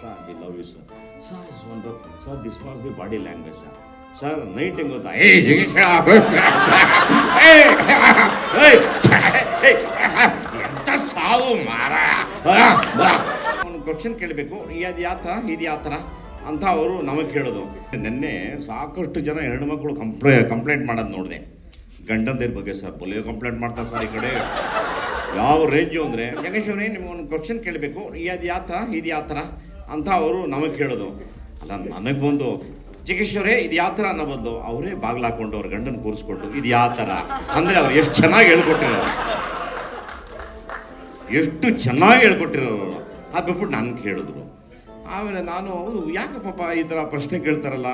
Sir, the love you, sir. Sir, it's wonderful. Sir, this was the body language, sir. Sir night ಹೆಂಗ್ ಗೊತ್ತಾ ಏ ಜಗೀಶ ಎಂತ ಸಾವು ಮಾರ? ಒಂದು ಕ್ವಶನ್ ಕೇಳಬೇಕು. ಅದು ಯಾವ ಥರ ಇದು ಯಾವ ಥರ ಅಂತ ಅವರು ನಮಗೆ ಕೇಳೋದು. ನಿನ್ನೆ ಸಾಕಷ್ಟು ಜನ ಹೆಣ್ಮಕ್ಳು ಕಂಪ್ಲೇ ಕಂಪ್ಲೇಂಟ್ ಮಾಡೋದು ನೋಡಿದೆ. ಗಂಡಂದಿರ ಬಗ್ಗೆ ಸರ್ ಪೊಲಿಯೋ ಕಂಪ್ಲೇಂಟ್ ಮಾಡ್ತಾರೆ ಸರ್ ಈ ಕಡೆ. ಯಾವ ರೇಂಜು ಅಂದರೆ ಜಗೇಶ್ ಅವರೇ ನಿಮ್ಗೊಂದು ಕ್ವಶನ್ ಕೇಳಬೇಕು. ಅದು ಯಾವ ಥರ ಇದು ಯಾವ ಥರ ಅಂತ ಅವರು ನಮಗೆ ಕೇಳೋದು ಅಲ್ಲ, ನನಗೆ ಬಂದು ಚಿಕಿತ್ಸರೇ ಇದು ಯಾವ ಥರ? ಅನ್ನೋ ಬದಲು, ಅವರೇ ಬಾಗ್ಲು ಹಾಕೊಂಡು ಅವ್ರ ಗಂಡನ ಕೂರಿಸ್ಕೊಂಡು, ಇದು ಯಾವ ಥರ? ಅಂದರೆ ಅವ್ರು ಎಷ್ಟು ಚೆನ್ನಾಗಿ ಹೇಳ್ಕೊಟ್ಟಿರೋರು. ಎಷ್ಟು ಚೆನ್ನಾಗಿ ಹೇಳ್ಕೊಟ್ಟಿರೋರು. ಅದು ಬಿಟ್ಬಿಟ್ಟು ನಾನು ಕೇಳಿದ್ರು ಆಮೇಲೆ ನಾನು, ಹೌದು, ಯಾಕೆ ಪಾಪ ಈ ಥರ ಪ್ರಶ್ನೆ ಕೇಳ್ತಾರಲ್ಲ?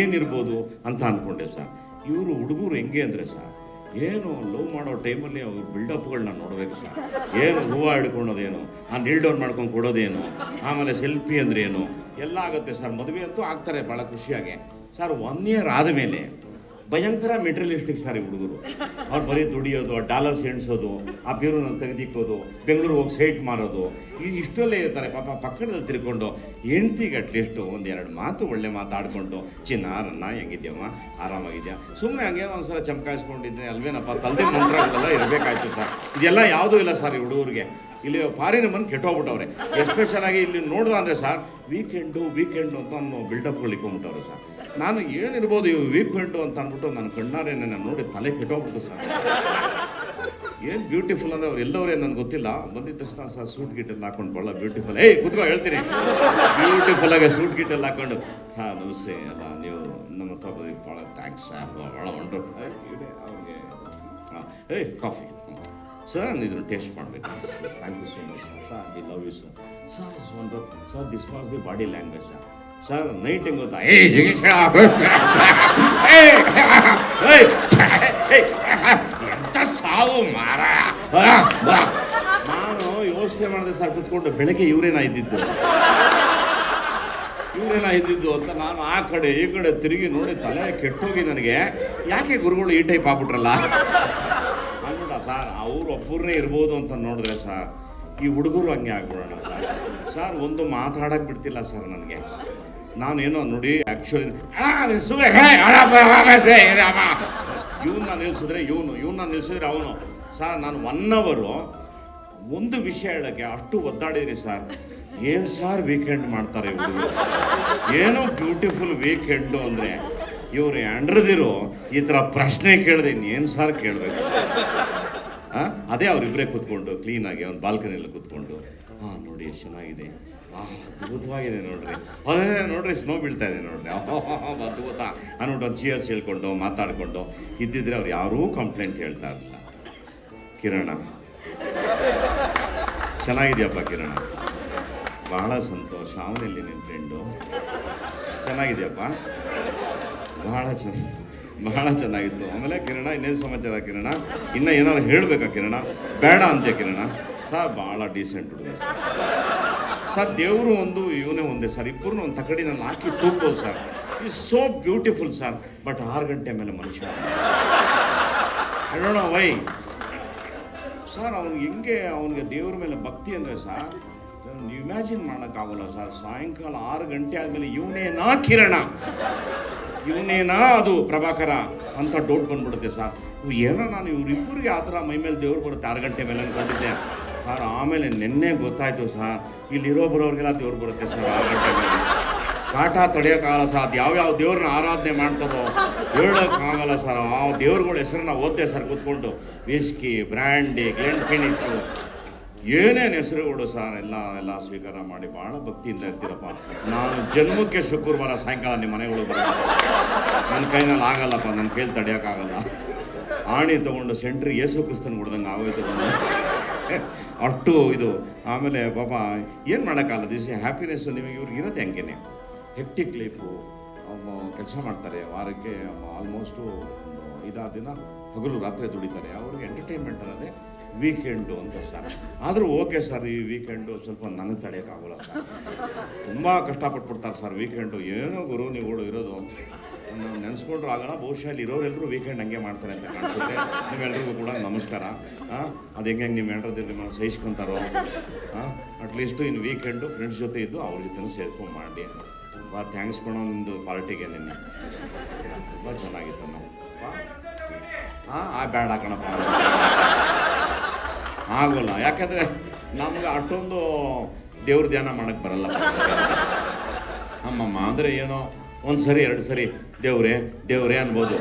ಏನಿರ್ಬೋದು? ಅಂತ ಅಂದ್ಕೊಂಡೆ ಸರ್. ಇವರು ಹುಡುಗರು ಹೆಂಗೆ ಅಂದರೆ ಸರ್ ಏನು ಲವ್ ಮಾಡೋ ಟೈಮಲ್ಲಿ ಅವ್ರ ಬಿಲ್ಡಪ್ಗಳನ್ನ ನೋಡಬೇಕು ಸರ್. ಏನು ಹೂವು ಹಿಡ್ಕೊಳೋದೇನು ಆ ನೀಲ್ ಡೌನ್ ಮಾಡ್ಕೊಂಡು ಕೊಡೋದೇನು? ಆಮೇಲೆ ಸೆಲ್ಫಿ ಅಂದ್ರೇನು? ಎಲ್ಲ ಆಗುತ್ತೆ ಸರ್. ಮದುವೆ ಅಂತೂ ಆಗ್ತಾರೆ ಭಾಳ ಖುಷಿಯಾಗಿ. ಸರ್ ಒನ್ ಇಯರ್ ಆದಮೇಲೆ ಭಯಂಕರ ಮೆಟೀರಿಯಲಿಸ್ಟಿಕ್ ಸಾರಿ ಹುಡುಗರು. ಅವ್ರು ಬರೀ ದುಡಿಯೋದು ಡಾಲರ್ಸ್ ಎಣಿಸೋದು, ಆ ಬೀರೂನ ತೆಗೆದಿಕ್ಕೋದು ಬೆಂಗಳೂರು ಹೋಗಿ ಸೈಟ್ ಮಾರೋದು, ಈ ಇಷ್ಟಲ್ಲೇ ಇರ್ತಾರೆ. ಪಾಪ ಪಕ್ಕದಲ್ಲಿ ತಿರ್ಕೊಂಡು ಹೆಂಡ್ತಿಗೆ ಒಂದು ಒಂದೆರಡು ಮಾತು ಒಳ್ಳೆ ಮಾತಾಡಿಕೊಂಡು ಚಿನ್ನ ರನ್ನ ಹೆಂಗಿದ್ಯಮ್ಮ ಆರಾಮಾಗಿದ್ಯಾ? ಸುಮ್ಮನೆ ಹಂಗೆ ಒಂದ್ಸಲ ಚಮಕಾಯಿಸ್ಕೊಂಡಿದ್ದೆ, ಅಲ್ವೇನಪ್ಪ ತಲ್ದೆ ಮಂತ್ರಗಳೆಲ್ಲ ಇರಬೇಕಾಯ್ತು ಸರ್. ಇದೆಲ್ಲ ಯಾವುದೂ ಇಲ್ಲ ಸರ್ ಈ ಹುಡುಗರಿಗೆ. ಇಲ್ಲಿ ಫಾರಿನ್ ಬಂದು ಕೆಟ್ಟೋಗ್ಬಿಟ್ಟವ್ರೆ. ಎಸ್ಪೆಷಲ್ ಆಗಿ ಇಲ್ಲಿ ನೋಡ್ದ ಅಂದರೆ ಸರ್ ವೀಕೆಂಡು ವೀಕೆಂಡು ಅಂತ ಅನ್ನೋ ಬಿಲ್ಡಪ್ಗಳು ಇಟ್ಕೊಂಡ್ಬಿಟ್ಟವ್ರೆ ಸರ್. ನಾನು ಏನಿರ್ಬೋದು ಇವು ವೀಕೆಂಡು ಅಂತ ಅಂದ್ಬಿಟ್ಟು ನನ್ನ ಕಣ್ಣಾರೆ ನನ್ನ ನೋಡಿ ತಲೆ ಕೆಟ್ಟೋಗ್ಬಿಟ್ಟು ಸರ್. ಏನು ಬ್ಯೂಟಿಫುಲ್ ಅಂದರೆ ಅವ್ರು ಎಲ್ಲವರೇ ನನಗೆ ಗೊತ್ತಿಲ್ಲ. ಬಂದಿದ್ದ ತಕ್ಷಣ ಸರ್ ಸೂಟ್ ಗಿಟ್ಟಲ್ಲಿ ಹಾಕೊಂಡು ಭಾಳ ಬ್ಯೂಟಿಫುಲ್ ಏಯ್, ಕುತ್ಕೊ, ಹೇಳ್ತೀನಿ. ಬ್ಯೂಟಿಫುಲ್ ಆಗಿ ಸೂಟ್ ಗಿಟ್ಟೆಲ್ಲ ಹಾಕೊಂಡು ಹಾಂ ನಮಸ್ತೆ ಅಲ್ಲ ನೀವು ನಮ್ಮ ಹತ್ರ ಬಂದಿದ್ದು ಭಾಳ ಥ್ಯಾಂಕ್ಸ್ ಸರ್ ಭಾಳ ವಂಡರ್ಫುಲ್ ಅವ್ರಿಗೆ. ಹಾಂ ಏಯ್ ಕಾಫಿ ಸರ್ ಇದನ್ನು ಟೇಸ್ಟ್ ಮಾಡಬೇಕು. Love sir sir is wonderful sir this was the body language sir night ಹೆಂಗ್ ಗೊತ್ತಾ ಏ ಎಂತ ಸಾವು, ಮಾರ? ನಾನು ಯೋಚನೆ ಮಾಡಿದೆ ಸರ್ ಕುತ್ಕೊಂಡು ಬೆಳಗ್ಗೆ ಇವರೇನ ಇದ್ದಿದ್ದು ಇವರೇನ ಇದ್ದಿದ್ದು ಅಂತ ನಾನು ಆ ಕಡೆ, ಈ ಕಡೆ ತಿರುಗಿ ನೋಡಿ ತಲೆ ಕೆಟ್ಟೋಗಿ ನನಗೆ. ಯಾಕೆ ಗುರುಗಳು ಈ ಟೈಪ್ ಆಗ್ಬಿಟ್ರಲ್ಲ? ಅನ್ಬಿಟ್ಟ ಸರ್ ಅವ್ರು ಒಬ್ಬರನ್ನೇ ಇರ್ಬೋದು ಅಂತ ನೋಡಿದ್ರೆ ಸರ್ ಈ ಹುಡುಗರು ಹಂಗೆ ಆಗ್ಬಿಡೋಣ ಸರ್, ಒಂದು ಮಾತಾಡಕ್ಕೆ ಬಿಡ್ತಿಲ್ಲ ಸರ್ ನನಗೆ. ನಾನೇನೋ ನೋಡಿ ಆ್ಯಕ್ಚುಲಿ ಇವನ್ನ ನಿಲ್ಸಿದ್ರೆ ಇವನು ಇವನ್ನ ನಿಲ್ಸಿದ್ರೆ ಅವನು. ಸರ್, ನಾನು ಒನ್ ಅವರು ಒಂದು ವಿಷಯ ಹೇಳಕ್ಕೆ ಅಷ್ಟು ಒದ್ದಾಡಿದ್ರಿ ಸರ್. ಏನು ಸರ್ ವೀಕೆಂಡ್ ಮಾಡ್ತಾರೆ ಇವರು? ಏನು ಬ್ಯೂಟಿಫುಲ್ ವೀಕೆಂಡು ಅಂದರೆ. ಇವ್ರು ಎಂಡ್ರದಿರು ಈ ಥರ ಪ್ರಶ್ನೆ ಕೇಳಿದೆ ಇನ್ನೇನು ಸರ್ ಕೇಳಬೇಕು? ಅದೇ ಅವರಿಬ್ಬರೇ ಕೂತ್ಕೊಂಡು ಕ್ಲೀನಾಗಿ ಅವ್ನು ಬಾಲ್ಕನಿಯಲ್ಲಿ ಕೂತ್ಕೊಂಡು ಹಾಂ ನೋಡಿ ಎಷ್ಟು ಚೆನ್ನಾಗಿದೆ. ಅದ್ಭುತವಾಗಿದೆ ನೋಡ್ರಿ. ಅವರೇ ನೋಡ್ರಿ ಸ್ನೋ ಬೀಳ್ತಾ ಇದೆ ನೋಡ್ರಿ. ಅದ್ಭುತ. ಅಂದ್ಬಿಟ್ಟು ಒಂದು ಚಿಯರ್ಸ್ ಹೇಳ್ಕೊಂಡು, ಮಾತಾಡಿಕೊಂಡು, ಇದ್ದಿದ್ರೆ ಅವ್ರು ಯಾರೂ ಕಂಪ್ಲೇಂಟ್ ಹೇಳ್ತಾ ಇರಲಿಲ್ಲ. ಕಿರಣ. ಚೆನ್ನಾಗಿದೆಯಪ್ಪ ಕಿರಣ. ಬಹಳ ಸಂತೋಷ. ಅವನಲ್ಲಿ ನಿನ್ನ ಫ್ರೆಂಡು ಚೆನ್ನಾಗಿದೆಯಪ್ಪ? ಬಹಳ ಚೆನ್ನ ಬಹಳ ಚೆನ್ನಾಗಿತ್ತು. ಆಮೇಲೆ ಕಿರಣ, ಇನ್ನೇನು ಸಮಾಚಾರ ಕಿರಣ? ಇನ್ನ ಏನಾದ್ರು ಹೇಳಬೇಕಾ ಕಿರಣ? ಬೇಡ ಅಂತೆ ಕಿರಣ. ಸರ್ ಭಾಳ ಡೀಸೆಂಟ್ ಹುಡುಗ ಸರ್. ದೇವರು ಒಂದು, ಇವನೇ ಒಂದೇ ಸರ್. ಇಬ್ಬರು ಒಂದು ತಕಡಿನಲ್ಲಿ ಹಾಕಿ ತೂಕೋದು sir. Is so beautiful sir. But ಆರು ಗಂಟೆ ಮೇಲೆ ಮನುಷ್ಯ. ಹೇಳೋಣ ವೈ ಸರ್ ಅವ್ನಿಗೆ ಹೆಂಗೆ, ಅವನಿಗೆ ದೇವ್ರ ಮೇಲೆ ಭಕ್ತಿ ಅಂದರೆ ಸರ್ ಇಮ್ಯಾಜಿನ್ ಮಾಡೋಕ್ಕಾಗಲ್ಲ ಸರ್. ಸಾಯಂಕಾಲ ಆರು ಗಂಟೆ ಆದಮೇಲೆ ಇವನೇನಾ ಕಿರಣ. ಇವನೇನಾ ಅದು ಪ್ರಭಾಕರ ಅಂತ ಡೌಟ್ ಬಂದ್ಬಿಡುತ್ತೆ ಸರ್. ಏನೋ ನಾನು ಇವರಿಬ್ಬರಿಗೆ ಆ ಥರ ಮೈ ಮೇಲೆ ದೇವ್ರು ಬರುತ್ತೆ ಆರು ಗಂಟೆ ಮೇಲೆ ಅಂದ್ಕೊಂಡಿದ್ದೆ. ಸರ್, ಆಮೇಲೆ ನಿನ್ನೆ ಗೊತ್ತಾಯ್ತು ಸರ್, ಇಲ್ಲಿರೋ ಬರೋರಿಗೆಲ್ಲ ದೇವ್ರು ಬರುತ್ತೆ ಸರ್ ಆರು ಗಂಟೆ ಮೇಲೆ. ಕಾಟ ತಡೆಯೋಕ್ಕಾಗಲ್ಲ ಸರ್, ಅದು ಯಾವ್ಯಾವ ದೇವ್ರನ್ನ ಆರಾಧನೆ ಮಾಡ್ತಾರೋ ಹೇಳೋಕ್ಕಾಗಲ್ಲ ಸರ್. ಆ ದೇವ್ರುಗಳ ಹೆಸರನ್ನ ಓದ್ದೆ ಸರ್ ಕೂತ್ಕೊಂಡು. ವಿಸ್ಕಿ ಬ್ರ್ಯಾಂಡಿ ಗ್ಲೆಂಡ್ ಫಿನಿಚ್ಚು ಏನೇನು ಹೆಸರುಗಳು ಸರ್, ಎಲ್ಲ ಎಲ್ಲ ಸ್ವೀಕಾರ ಮಾಡಿ ಭಾಳ ಭಕ್ತಿಯಿಂದ ಇರ್ತೀರಪ್ಪ. ನಾನು ಜನ್ಮಕ್ಕೆ ಶುಕ್ರವಾರ ಸಾಯಂಕಾಲ ನಿಮ್ಮ ಮನೆಗಳು ಬರೋದು. ನನ್ನ ಕೈನಲ್ಲಿ ಆಗಲ್ಲಪ್ಪ, ನನ್ನ ಕೈಲಿ ತಡೆಯೋಕ್ಕಾಗಲ್ಲ. ಆಣಿ ತೊಗೊಂಡು ಸೆಂಟ್ರಿ ಏಸು ಕ್ರಿಸ್ತನ್ ಹೊಡ್ದಂಗೆ ಆಗೋಯ್ತು ಅಷ್ಟು ಇದು. ಆಮೇಲೆ ಪಾಪ, ಏನು ಮಾಡೋಕ್ಕಾಗಲ್ಲ ದಿಸ್ ಹ್ಯಾಪಿನೆಸ್ ನಿಮಗೆ ಇವ್ರಿಗೆ ಇರುತ್ತೆ ಹಂಗೇನೆ. ಹೆಕ್ಟಿಕ್ ಲೈಫು ಕೆಲಸ ಮಾಡ್ತಾರೆ, ವಾರಕ್ಕೆ ಆಲ್ಮೋಸ್ಟು ಇದಾದ ದಿನ ಹಗಲು ರಾತ್ರಿ ದುಡಿತಾರೆ. ಅವ್ರಿಗೆ ಎಂಟರ್ಟೈನ್ಮೆಂಟ್ ಅನ್ನೋದೇ ವೀಕೆಂಡು ಅಂತ ಸರ್. ಆದರೂ ಓಕೆ ಸರ್, ಈ ವೀಕೆಂಡು ಸ್ವಲ್ಪ ನನಗೆ ತಡೆಯೋಕ್ಕಾಗಲ್ಲ ಸರ್. ತುಂಬ ಕಷ್ಟಪಟ್ಬಿಡ್ತಾರೆ ಸರ್ ವೀಕೆಂಡು ಏನೋ ಗುರು, ನೀವು ಇರೋದು ನಾವು ನೆನೆಸ್ಕೊಂಡ್ರು ಆಗಲ್ಲ, ಬಹುಶಃ ಅಲ್ಲಿ ಇರೋರೆಲ್ಲರೂ ವೀಕೆಂಡ್ ಹಂಗೆ ಮಾಡ್ತಾರೆ ಅಂತ ಕಾಣಿಸುತ್ತೆ. ನಿಮ್ಮೆಲ್ಲರಿಗೂ ಕೂಡ ನಮಸ್ಕಾರ. ಅದು ಹೆಂಗೆ ಹೆಂಗೆ ನೀವು ಹೇಳ್ರದ್ದು ನಿಮ್ಮನ್ನು ಸಹಿಸ್ಕೊಂತಾರೋ? ಹಾಂ ಅಟ್ಲೀಸ್ಟು ಇನ್ನು ವೀಕೆಂಡು ಫ್ರೆಂಡ್ಸ್ ಜೊತೆ ಇದ್ದು ಅವ್ರ ಜೊತೆ ಸೇರ್ಕೊಂಡು ಮಾಡಿ ತುಂಬ ಥ್ಯಾಂಕ್ಸ್ ಕೊಡೋ ನಿಮ್ಮದು ಪಾರ್ಟಿಗೆ ನಿನ್ನೆ. ತುಂಬ ಚೆನ್ನಾಗಿತ್ತು ನಾವು ಹಾಂ ಆ ಬ್ಯಾಡ ಕಣಪ್ಪ. ಆಗೋಲ್ಲ. ಯಾಕಂದರೆ ನಮ್ಗೆ ಅಷ್ಟೊಂದು ದೇವ್ರ ಧ್ಯಾನ ಮಾಡಕ್ಕೆ ಬರಲ್ಲ. ಅಮ್ಮಮ್ಮ, ಅಂದರೆ ಏನೋ ಒಂದು ಸರಿ, ಎರಡು ಸರಿ, ದೇವ್ರೇ ದೇವ್ರೇ ಅನ್ಬೋದು.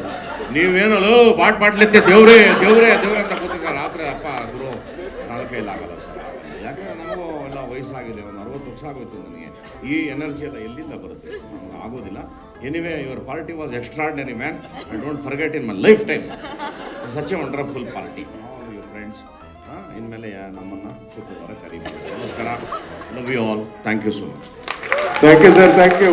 ಲೋ ಬಾಟ್ ಬಾಟ್ಲಿತ್ತೆ ದೇವ್ರೇ ದೇವ್ರೇ, ದೇವ್ರೆ ಅಂತ ಕೂತಿದ್ದ ರಾತ್ರಿ ಅಪ್ಪ, ಗುರು ನನ್ನ ಕೈಲಾಗಲ್ಲ ಸರ್. ಯಾಕಂದ್ರೆ ನಮಗೂ ಎಲ್ಲ ವಯಸ್ಸಾಗಿದೆ, ಒಂದು ಅರವತ್ತು ವರ್ಷ ಆಗೋಯ್ತು ನನಗೆ. ಈ ಎನರ್ಜಿ ಎಲ್ಲ ಎಲ್ಲಿಂದ ಬರುತ್ತೆ? ನಮ್ಗೆ ಆಗೋದಿಲ್ಲ. Anyway your party was extraordinary man I don't forget in my life time such a wonderful party all your friends ಇನ್ಮೇಲೆ ನಮ್ಮನ್ನು ಶುಕ್ರವಾರ ಕರೀಬೋದು ನಮಸ್ಕಾರ love you all thank you so much thank you sir thank you